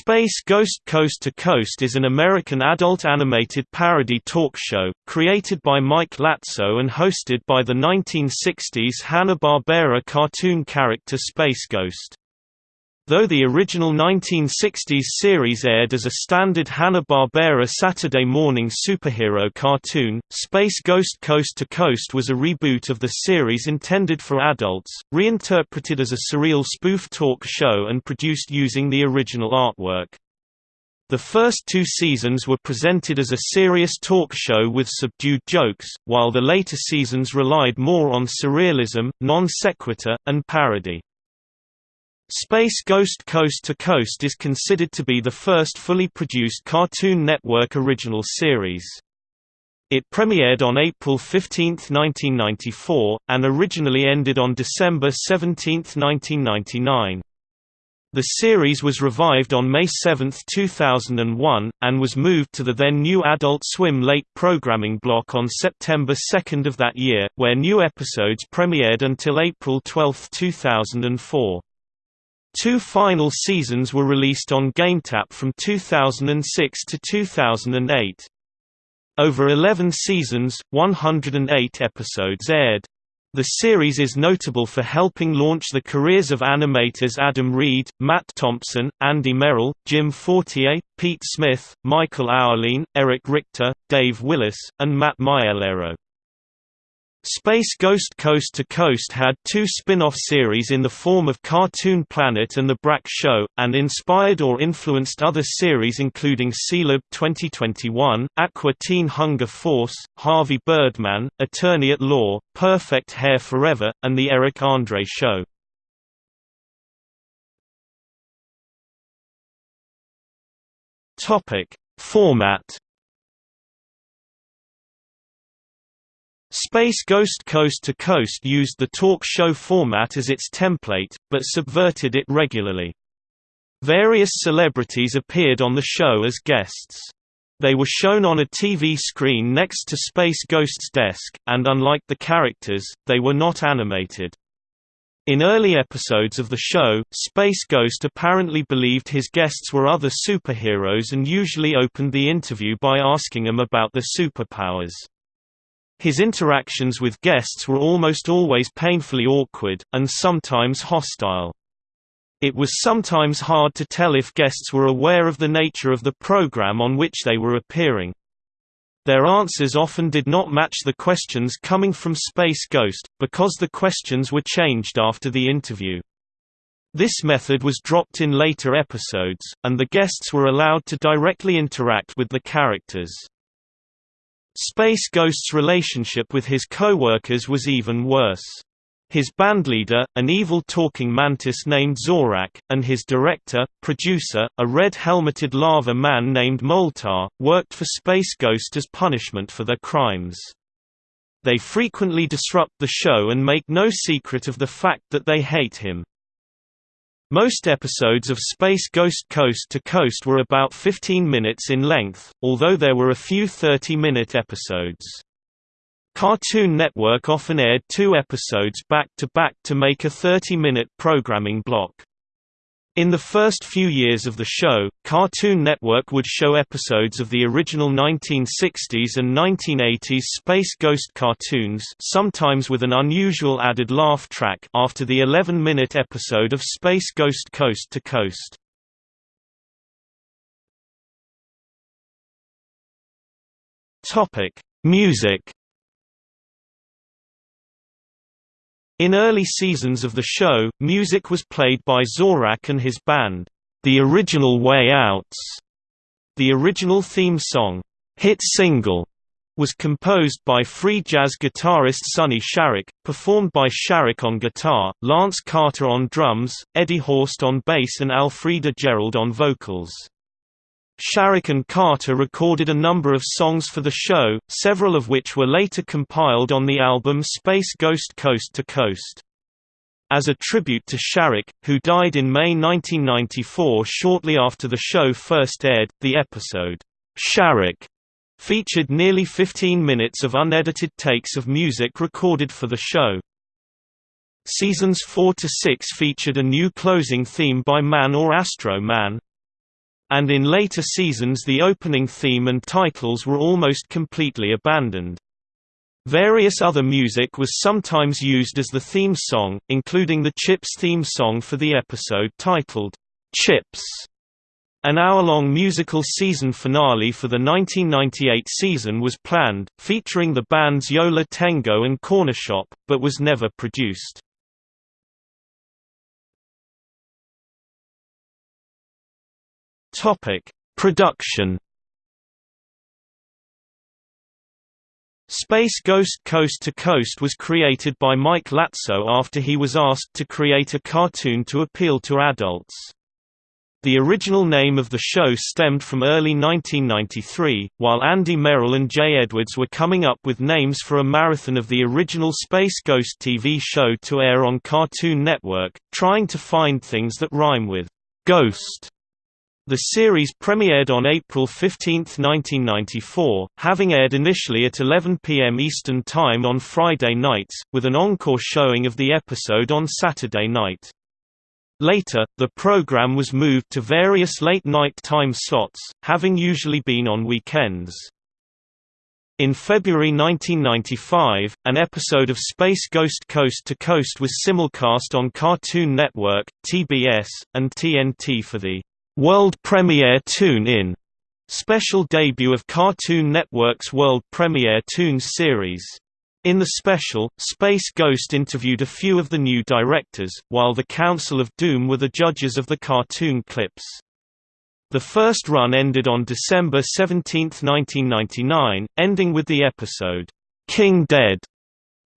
Space Ghost Coast to Coast is an American adult animated parody talk show, created by Mike Lazzo and hosted by the 1960s Hanna-Barbera cartoon character Space Ghost. Though the original 1960s series aired as a standard Hanna-Barbera Saturday morning superhero cartoon, Space Ghost Coast to Coast was a reboot of the series intended for adults, reinterpreted as a surreal spoof talk show and produced using the original artwork. The first two seasons were presented as a serious talk show with subdued jokes, while the later seasons relied more on surrealism, non sequitur, and parody. Space Ghost Coast to Coast is considered to be the first fully produced Cartoon Network original series. It premiered on April 15, 1994, and originally ended on December 17, 1999. The series was revived on May 7, 2001, and was moved to the then new Adult Swim late programming block on September 2 of that year, where new episodes premiered until April 12, 2004. Two final seasons were released on GameTap from 2006 to 2008. Over 11 seasons, 108 episodes aired. The series is notable for helping launch the careers of animators Adam Reed, Matt Thompson, Andy Merrill, Jim Fortier, Pete Smith, Michael Ouweleen, Eric Richter, Dave Willis, and Matt Maiellaro. Space Ghost Coast to Coast had two spin-off series in the form of Cartoon Planet and The Brak Show, and inspired or influenced other series including Sealab 2021, Aqua Teen Hunger Force, Harvey Birdman, Attorney at Law, Perfect Hair Forever, and The Eric Andre Show. Format Space Ghost Coast to Coast used the talk show format as its template, but subverted it regularly. Various celebrities appeared on the show as guests. They were shown on a TV screen next to Space Ghost's desk, and unlike the characters, they were not animated. In early episodes of the show, Space Ghost apparently believed his guests were other superheroes and usually opened the interview by asking them about their superpowers. His interactions with guests were almost always painfully awkward, and sometimes hostile. It was sometimes hard to tell if guests were aware of the nature of the program on which they were appearing. Their answers often did not match the questions coming from Space Ghost, because the questions were changed after the interview. This method was dropped in later episodes, and the guests were allowed to directly interact with the characters. Space Ghost's relationship with his co-workers was even worse. His bandleader, an evil talking mantis named Zorak, and his director, producer, a red-helmeted lava man named Moltar, worked for Space Ghost as punishment for their crimes. They frequently disrupt the show and make no secret of the fact that they hate him. Most episodes of Space Ghost Coast to Coast were about 15 minutes in length, although there were a few 30-minute episodes. Cartoon Network often aired two episodes back-to-back -to, -back to make a 30-minute programming block. In the first few years of the show, Cartoon Network would show episodes of the original 1960s and 1980s Space Ghost cartoons sometimes with an unusual added laugh track after the 11-minute episode of Space Ghost Coast to Coast. Music In early seasons of the show, music was played by Zorak and his band, The Original Way Outs. The original theme song, Hit Single, was composed by free jazz guitarist Sonny Sharrock, performed by Sharrock on guitar, Lance Carter on drums, Eddie Horst on bass and Alfreda Gerald on vocals. Sharrock and Carter recorded a number of songs for the show, several of which were later compiled on the album Space Ghost Coast to Coast. As a tribute to Sharrock, who died in May 1994 shortly after the show first aired, the episode, Sharrock, featured nearly 15 minutes of unedited takes of music recorded for the show. Seasons 4 to 6 featured a new closing theme by Man or Astro Man, and in later seasons the opening theme and titles were almost completely abandoned. Various other music was sometimes used as the theme song, including the Chips theme song for the episode titled, Chips. An hour-long musical season finale for the 1998 season was planned, featuring the bands Yo La Tengo and Cornershop, but was never produced. Production Space Ghost Coast to Coast was created by Mike Lazzo after he was asked to create a cartoon to appeal to adults. The original name of the show stemmed from early 1993, while Andy Merrill and Jay Edwards were coming up with names for a marathon of the original Space Ghost TV show to air on Cartoon Network, trying to find things that rhyme with «ghost». The series premiered on April 15, 1994, having aired initially at 11 p.m. Eastern Time on Friday nights, with an encore showing of the episode on Saturday night. Later, the program was moved to various late-night time slots, having usually been on weekends. In February 1995, an episode of Space Ghost Coast to Coast was simulcast on Cartoon Network, TBS, and TNT for the world premiere Tune In special debut of Cartoon Network's world premiere Toons series. In the special, Space Ghost interviewed a few of the new directors, while the Council of Doom were the judges of the cartoon clips. The first run ended on December 17, 1999, ending with the episode, "'King Dead'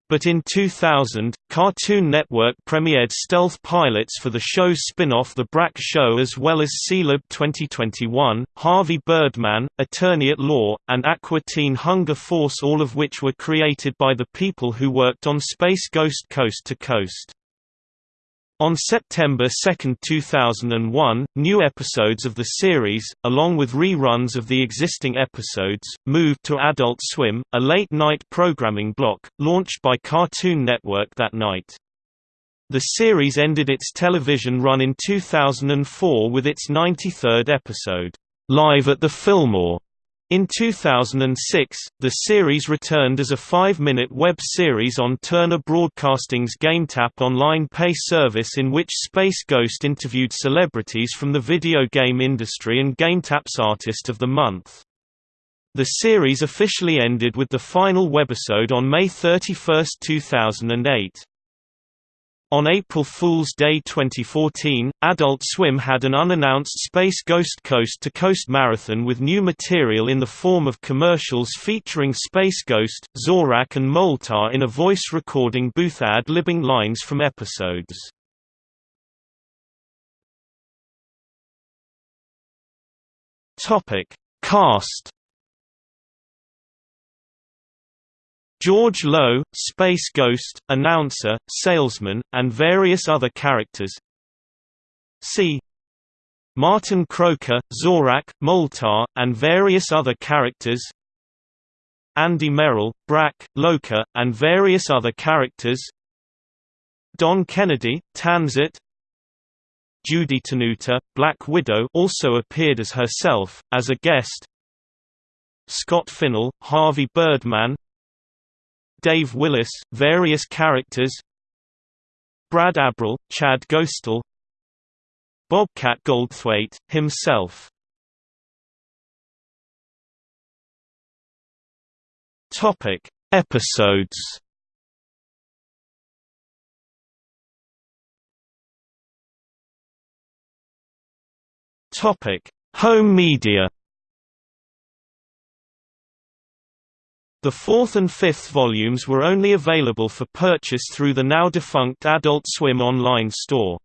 But in 2000, Cartoon Network premiered stealth pilots for the show's spin-off The Brak Show as well as Sealab 2021, Harvey Birdman, Attorney at Law, and Aqua Teen Hunger Force all of which were created by the people who worked on Space Ghost Coast to Coast. On September 2, 2001, new episodes of the series, along with reruns of the existing episodes, moved to Adult Swim, a late-night programming block, launched by Cartoon Network that night. The series ended its television run in 2004 with its 93rd episode, "'Live at the Fillmore' In 2006, the series returned as a five-minute web series on Turner Broadcasting's GameTap online pay service in which Space Ghost interviewed celebrities from the video game industry and GameTap's Artist of the Month. The series officially ended with the final webisode on May 31, 2008. On April Fool's Day 2014, Adult Swim had an unannounced Space Ghost Coast to Coast marathon with new material in the form of commercials featuring Space Ghost, Zorak and Moltar in a voice recording booth ad-libbing lines from episodes. Cast George Lowe, Space Ghost, announcer, salesman, and various other characters. C. Martin Croker, Zorak, Moltar, and various other characters. Andy Merrill, Brak, Loka, and various other characters. Don Kennedy, Tansit. Judy Tenuta, Black Widow also appeared as herself, as a guest. Scott Finnell, Harvey Birdman, Dave Willis, various characters Brad Abrell, Chad Ghostal Bobcat Goldthwait, himself Topic: Episodes. Topic: Home media. The fourth and fifth volumes were only available for purchase through the now-defunct Adult Swim online store.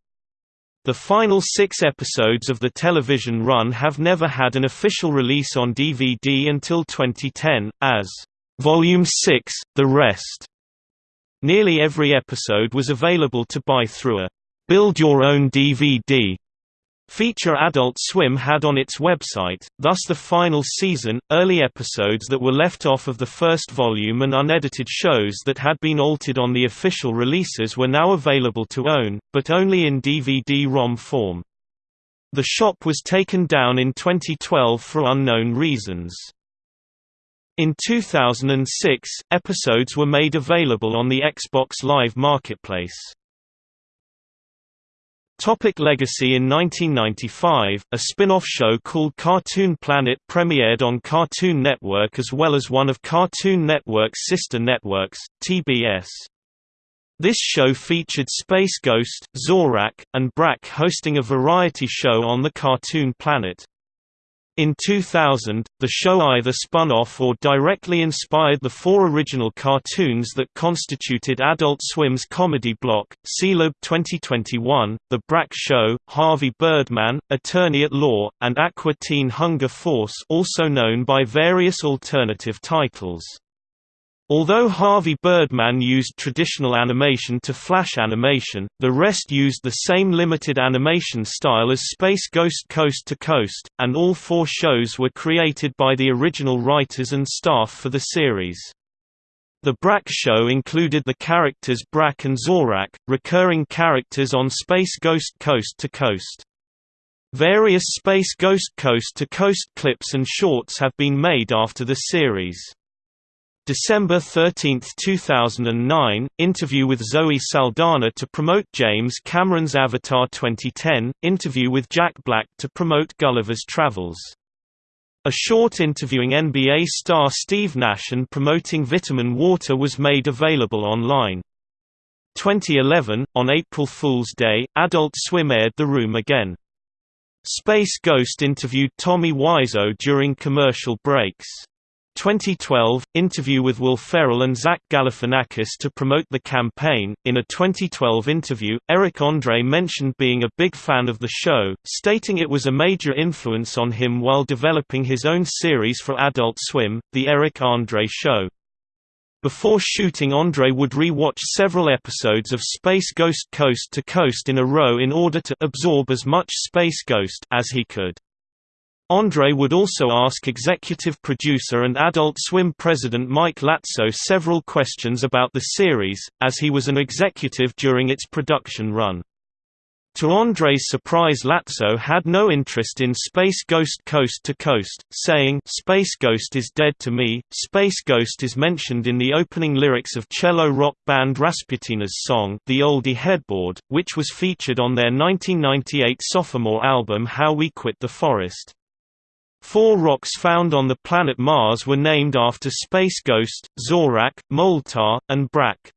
The final six episodes of the television run have never had an official release on DVD until 2010, as Volume 6, The Rest. Nearly every episode was available to buy through a Build Your Own DVD feature Adult Swim had on its website, thus the final season, early episodes that were left off of the first volume and unedited shows that had been altered on the official releases were now available to own, but only in DVD-ROM form. The shop was taken down in 2012 for unknown reasons. In 2006, episodes were made available on the Xbox Live Marketplace. Topic Legacy In 1995, a spin-off show called Cartoon Planet premiered on Cartoon Network as well as one of Cartoon Network's sister networks, TBS. This show featured Space Ghost, Zorak, and Brak hosting a variety show on the Cartoon Planet. In 2000, the show either spun off or directly inspired the four original cartoons that constituted Adult Swim's comedy block, Sealab 2021, The Brak Show, Harvey Birdman, Attorney at Law, and Aqua Teen Hunger Force also known by various alternative titles. Although Harvey Birdman used traditional animation to flash animation, the rest used the same limited animation style as Space Ghost Coast to Coast, and all four shows were created by the original writers and staff for the series. The Brak show included the characters Brak and Zorak, recurring characters on Space Ghost Coast to Coast. Various Space Ghost Coast to Coast clips and shorts have been made after the series. December 13, 2009, interview with Zoe Saldana to promote James Cameron's Avatar 2010, interview with Jack Black to promote Gulliver's Travels. A short interviewing NBA star Steve Nash and promoting vitamin water was made available online. 2011, on April Fool's Day, Adult Swim aired The Room Again. Space Ghost interviewed Tommy Wiseau during commercial breaks. 2012 interview with Will Ferrell and Zach Galifianakis to promote the campaign. In a 2012 interview, Eric Andre mentioned being a big fan of the show, stating it was a major influence on him while developing his own series for Adult Swim, The Eric Andre Show. Before shooting Andre would re-watch several episodes of Space Ghost Coast to Coast in a row in order to absorb as much Space Ghost as he could. Andre would also ask executive producer and Adult Swim president Mike Lazzo several questions about the series, as he was an executive during its production run. To Andre's surprise Lazzo had no interest in Space Ghost Coast to Coast, saying, Space Ghost is dead to me. Space Ghost is mentioned in the opening lyrics of cello rock band Rasputina's song The Olde Headboard, which was featured on their 1998 sophomore album How We Quit the Forest. Four rocks found on the planet Mars were named after Space Ghost, Zorak, Moltar, and Brak.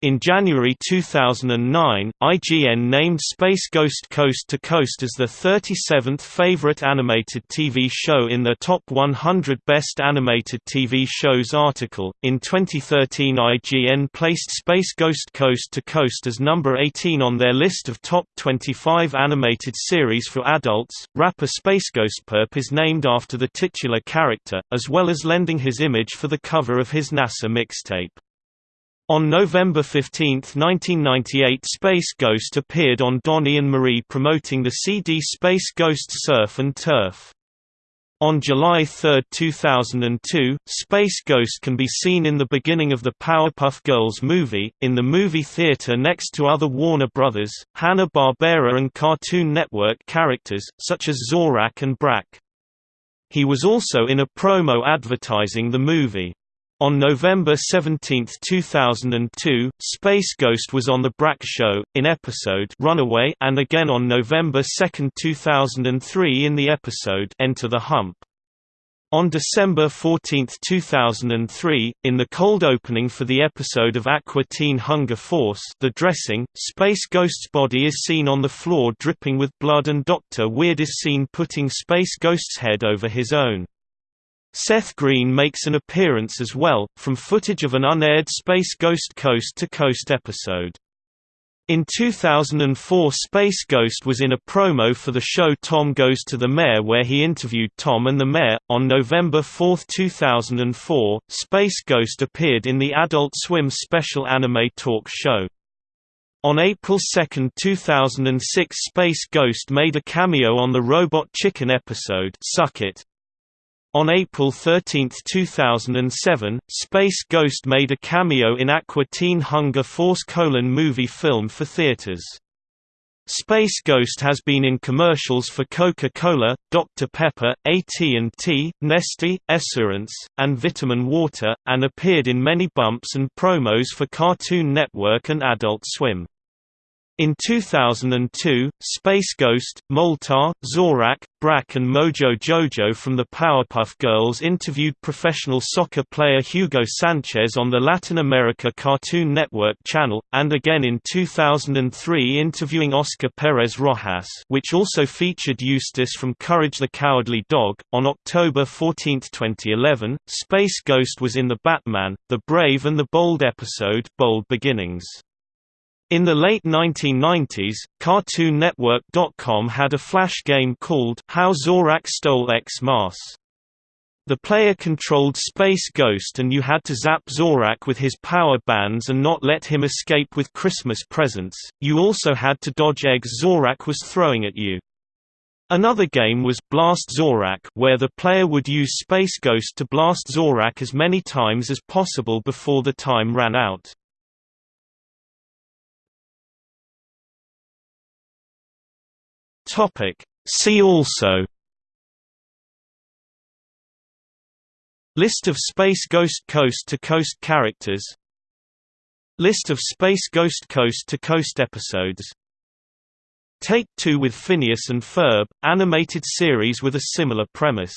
In January 2009, IGN named Space Ghost Coast to Coast as the 37th favorite animated TV show in the Top 100 Best Animated TV Shows article. In 2013, IGN placed Space Ghost Coast to Coast as number 18 on their list of top 25 animated series for adults. Rapper SpaceGhostPurrp is named after the titular character, as well as lending his image for the cover of his NASA mixtape. On November 15, 1998 Space Ghost appeared on Donnie and Marie promoting the CD Space Ghost Surf and Turf. On July 3, 2002, Space Ghost can be seen in the beginning of the Powerpuff Girls movie, in the movie theater next to other Warner Brothers, Hanna-Barbera and Cartoon Network characters, such as Zorak and Brak. He was also in a promo advertising the movie. On November 17, 2002, Space Ghost was on The Brak Show, in episode Runaway and again on November 2, 2003 in the episode Enter the Hump. On December 14, 2003, in the cold opening for the episode of Aqua Teen Hunger Force The Dressing, Space Ghost's body is seen on the floor dripping with blood and Dr. Weird is seen putting Space Ghost's head over his own. Seth Green makes an appearance as well, from footage of an unaired Space Ghost Coast to Coast episode. In 2004 Space Ghost was in a promo for the show Tom Goes to the Mayor where he interviewed Tom and the Mayor. On November 4, 2004, Space Ghost appeared in the Adult Swim special anime talk show. On April 2, 2006 Space Ghost made a cameo on the Robot Chicken episode Suck It, on April 13, 2007, Space Ghost made a cameo in Aqua Teen Hunger Force colon movie film for theaters. Space Ghost has been in commercials for Coca-Cola, Dr. Pepper, AT&T, Nestle, Esurance, and Vitamin Water, and appeared in many bumps and promos for Cartoon Network and Adult Swim. In 2002, Space Ghost, Moltar, Zorak, Brak and Mojo Jojo from the Powerpuff Girls interviewed professional soccer player Hugo Sanchez on the Latin America Cartoon Network channel, and again in 2003 interviewing Oscar Perez Rojas which also featured Eustace from Courage the Cowardly Dog. On October 14, 2011, Space Ghost was in the Batman, the Brave and the Bold episode Bold Beginnings. In the late 1990s, CartoonNetwork.com had a flash game called How Zorak Stole X-Mas. The player controlled Space Ghost and you had to zap Zorak with his power bands and not let him escape with Christmas presents. You also had to dodge eggs Zorak was throwing at you. Another game was Blast Zorak where the player would use Space Ghost to blast Zorak as many times as possible before the time ran out. Topic. See also. List of Space Ghost Coast-to-Coast characters. List of Space Ghost Coast-to-Coast episodes. Take Two with Phineas and Ferb, animated series with a similar premise